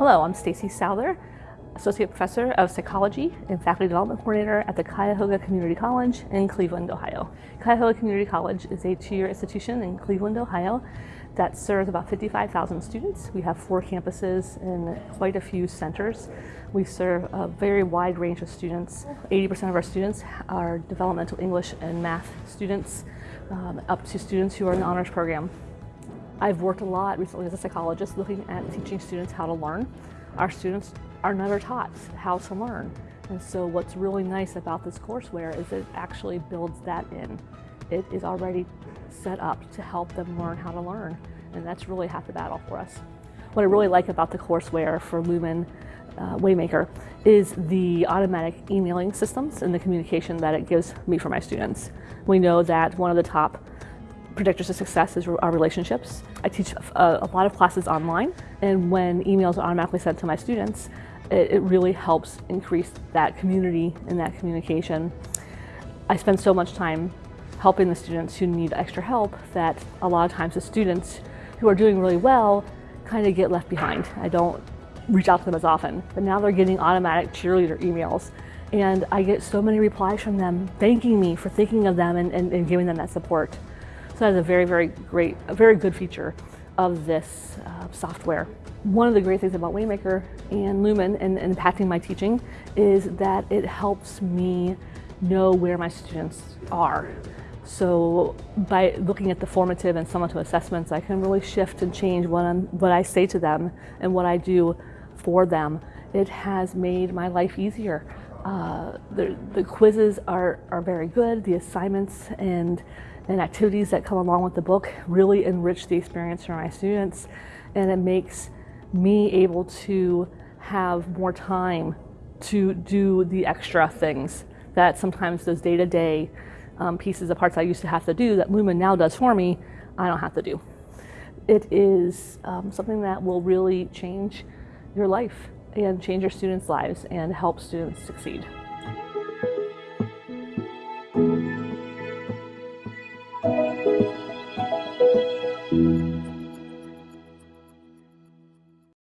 Hello, I'm Stacy Souther, Associate Professor of Psychology and Faculty Development Coordinator at the Cuyahoga Community College in Cleveland, Ohio. Cuyahoga Community College is a two-year institution in Cleveland, Ohio that serves about 55,000 students. We have four campuses and quite a few centers. We serve a very wide range of students. 80% of our students are developmental English and math students, um, up to students who are in the honors program. I've worked a lot recently as a psychologist looking at teaching students how to learn. Our students are never taught how to learn. And so what's really nice about this courseware is it actually builds that in. It is already set up to help them learn how to learn. And that's really half the battle for us. What I really like about the courseware for Lumen uh, Waymaker is the automatic emailing systems and the communication that it gives me for my students. We know that one of the top predictors of success is our relationships. I teach a, a, lot of classes online, and when emails are automatically sent to my students, it, it really helps increase that community and that communication. I spend so much time helping the students who need extra help that a lot of times the students who are doing really well kind of get left behind. I don't reach out to them as often, but now they're getting automatic cheerleader emails and I get so many replies from them thanking me for thinking of them and, and, and giving them that support. So that is a very, very great, a very good feature of this uh, software. One of the great things about Waymaker and Lumen and, and impacting my teaching is that it helps me know where my students are. So by looking at the formative and summative assessments, I can really shift and change what, I'm, what I say to them and what I do for them. It has made my life easier. Uh, the, the quizzes are, are very good, the assignments and and activities that come along with the book really enrich the experience for my students and it makes me able to have more time to do the extra things that sometimes those day-to-day -day, um, pieces of parts I used to have to do that Lumen now does for me, I don't have to do. It is um, something that will really change your life and change your students' lives and help students succeed.